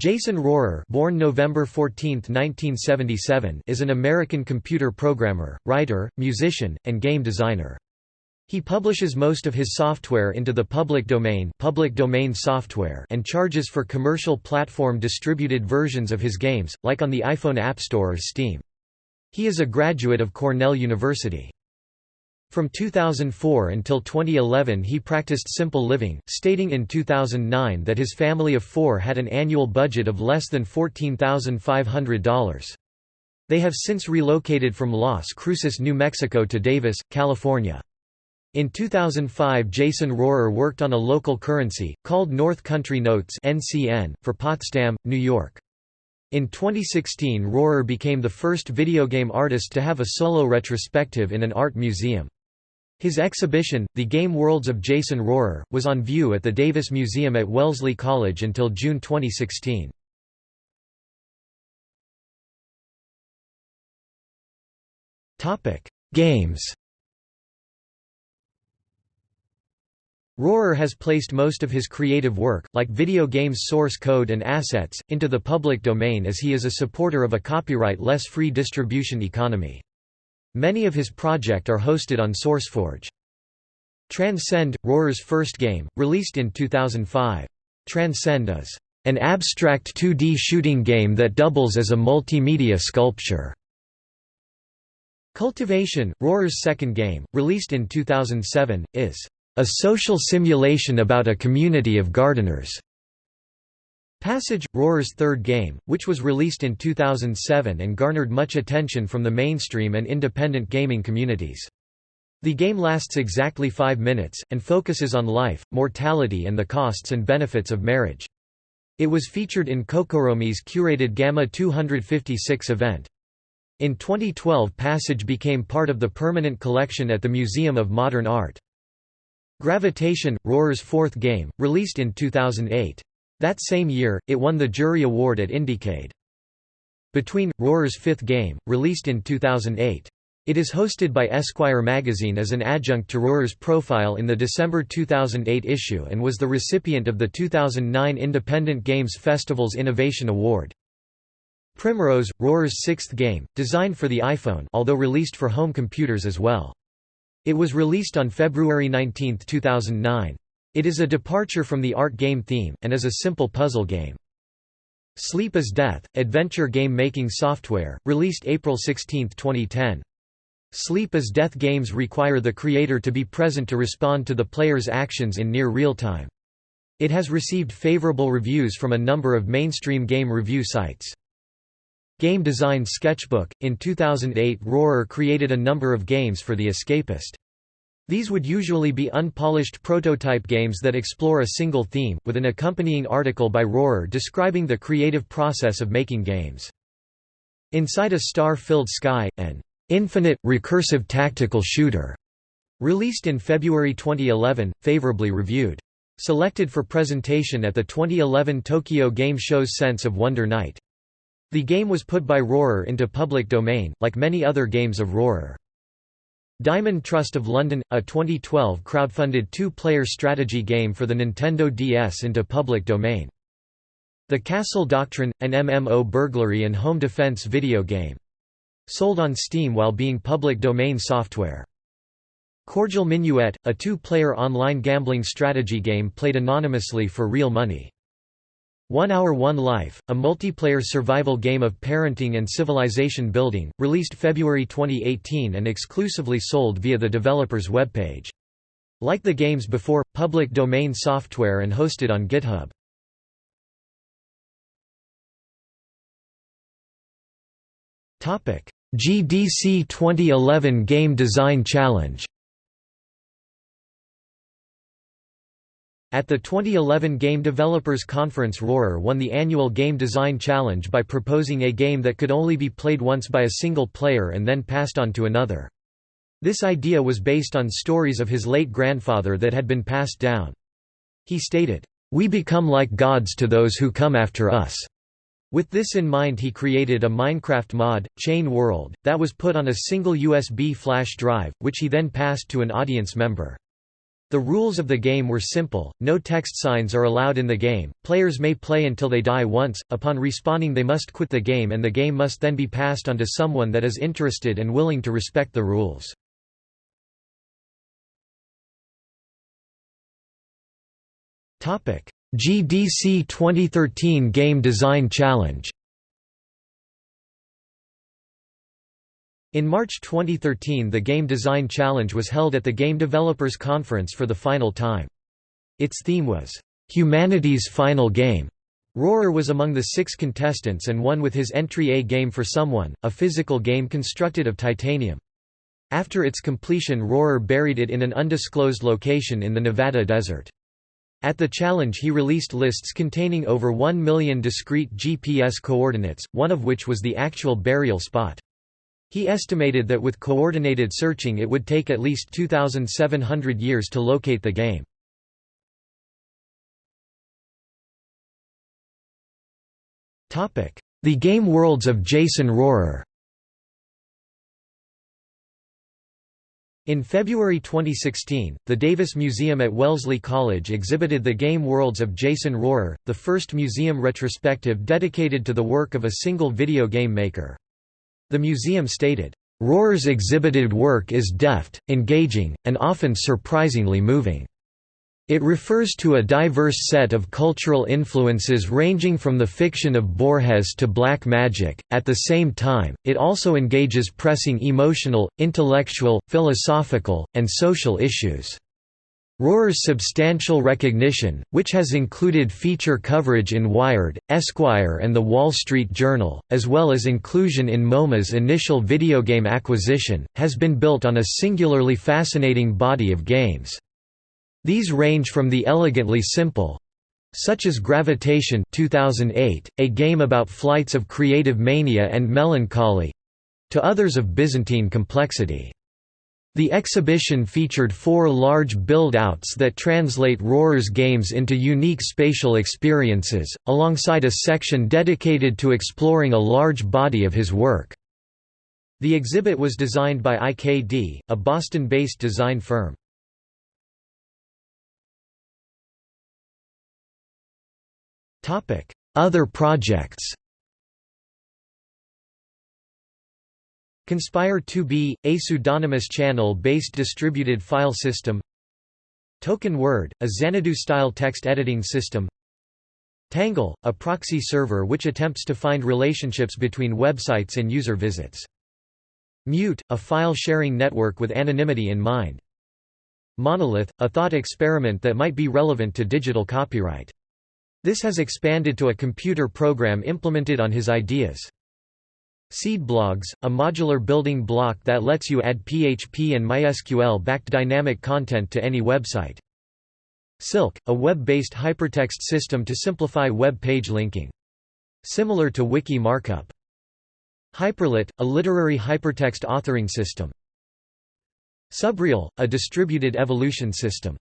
Jason Rohrer born November 14, 1977, is an American computer programmer, writer, musician, and game designer. He publishes most of his software into the public domain, public domain software and charges for commercial platform distributed versions of his games, like on the iPhone App Store or Steam. He is a graduate of Cornell University. From 2004 until 2011 he practiced simple living, stating in 2009 that his family of four had an annual budget of less than $14,500. They have since relocated from Las Cruces, New Mexico to Davis, California. In 2005 Jason Rohrer worked on a local currency, called North Country Notes for Potsdam, New York. In 2016 Rohrer became the first video game artist to have a solo retrospective in an art museum. His exhibition, The Game Worlds of Jason Rohrer, was on view at the Davis Museum at Wellesley College until June 2016. Games Rohrer has placed most of his creative work, like video games source code and assets, into the public domain as he is a supporter of a copyright-less free distribution economy. Many of his project are hosted on SourceForge. Transcend, Rohrer's first game, released in 2005. Transcend is an abstract 2D shooting game that doubles as a multimedia sculpture. Cultivation, Rohrer's second game, released in 2007, is a social simulation about a community of gardeners. Passage, Rohrer's third game, which was released in 2007 and garnered much attention from the mainstream and independent gaming communities. The game lasts exactly five minutes, and focuses on life, mortality and the costs and benefits of marriage. It was featured in Kokoromi's curated Gamma 256 event. In 2012 Passage became part of the permanent collection at the Museum of Modern Art. Gravitation, Rohrer's fourth game, released in 2008. That same year, it won the Jury Award at Indiecade. Between, Rohrer's fifth game, released in 2008. It is hosted by Esquire magazine as an adjunct to Rohrer's profile in the December 2008 issue and was the recipient of the 2009 Independent Games Festival's Innovation Award. Primrose, Rohrer's sixth game, designed for the iPhone although released for home computers as well. It was released on February 19, 2009. It is a departure from the art game theme, and is a simple puzzle game. Sleep is Death, adventure game making software, released April 16, 2010. Sleep is Death games require the creator to be present to respond to the player's actions in near real time. It has received favorable reviews from a number of mainstream game review sites. Game Design Sketchbook – In 2008 Rohrer created a number of games for The Escapist. These would usually be unpolished prototype games that explore a single theme, with an accompanying article by Rohrer describing the creative process of making games. Inside a Star-Filled Sky, an infinite, recursive tactical shooter, released in February 2011, favorably reviewed. Selected for presentation at the 2011 Tokyo Game Show's Sense of Wonder Night. The game was put by Rohrer into public domain, like many other games of Rohrer. Diamond Trust of London, a 2012 crowdfunded two-player strategy game for the Nintendo DS into public domain. The Castle Doctrine, an MMO burglary and home defense video game. Sold on Steam while being public domain software. Cordial Minuet, a two-player online gambling strategy game played anonymously for real money. One Hour One Life, a multiplayer survival game of parenting and civilization building, released February 2018 and exclusively sold via the developer's webpage. Like the games before, public domain software and hosted on GitHub. GDC 2011 Game Design Challenge At the 2011 Game Developers Conference Rohrer won the annual Game Design Challenge by proposing a game that could only be played once by a single player and then passed on to another. This idea was based on stories of his late grandfather that had been passed down. He stated, "...we become like gods to those who come after us." With this in mind he created a Minecraft mod, Chain World, that was put on a single USB flash drive, which he then passed to an audience member. The rules of the game were simple, no text signs are allowed in the game, players may play until they die once, upon respawning they must quit the game and the game must then be passed on to someone that is interested and willing to respect the rules. GDC 2013 Game Design Challenge In March 2013 the Game Design Challenge was held at the Game Developers Conference for the final time. Its theme was, "'Humanity's Final Game". Rohrer was among the six contestants and won with his entry A Game for Someone, a physical game constructed of titanium. After its completion Rohrer buried it in an undisclosed location in the Nevada desert. At the challenge he released lists containing over 1 million discrete GPS coordinates, one of which was the actual burial spot. He estimated that with coordinated searching it would take at least 2,700 years to locate the game. The Game Worlds of Jason Rohrer In February 2016, the Davis Museum at Wellesley College exhibited the Game Worlds of Jason Rohrer, the first museum retrospective dedicated to the work of a single video game maker. The museum stated, "...Rohrer's exhibited work is deft, engaging, and often surprisingly moving." It refers to a diverse set of cultural influences ranging from the fiction of Borges to black magic. At the same time, it also engages pressing emotional, intellectual, philosophical, and social issues. Rohrer's substantial recognition, which has included feature coverage in Wired, Esquire and The Wall Street Journal, as well as inclusion in MoMA's initial videogame acquisition, has been built on a singularly fascinating body of games. These range from the elegantly simple such as Gravitation 2008, a game about flights of creative mania and melancholy to others of Byzantine complexity. The exhibition featured four large build-outs that translate Rohrer's games into unique spatial experiences, alongside a section dedicated to exploring a large body of his work. The exhibit was designed by IKD, a Boston-based design firm. Other projects Conspire 2B, a pseudonymous channel-based distributed file system Token Word, a Xanadu-style text editing system Tangle, a proxy server which attempts to find relationships between websites and user visits. Mute, a file-sharing network with anonymity in mind. Monolith, a thought experiment that might be relevant to digital copyright. This has expanded to a computer program implemented on his ideas. Seedblogs, a modular building block that lets you add PHP and MySQL-backed dynamic content to any website. Silk, a web-based hypertext system to simplify web page linking. Similar to Wiki Markup. Hyperlit, a literary hypertext authoring system. Subreal, a distributed evolution system.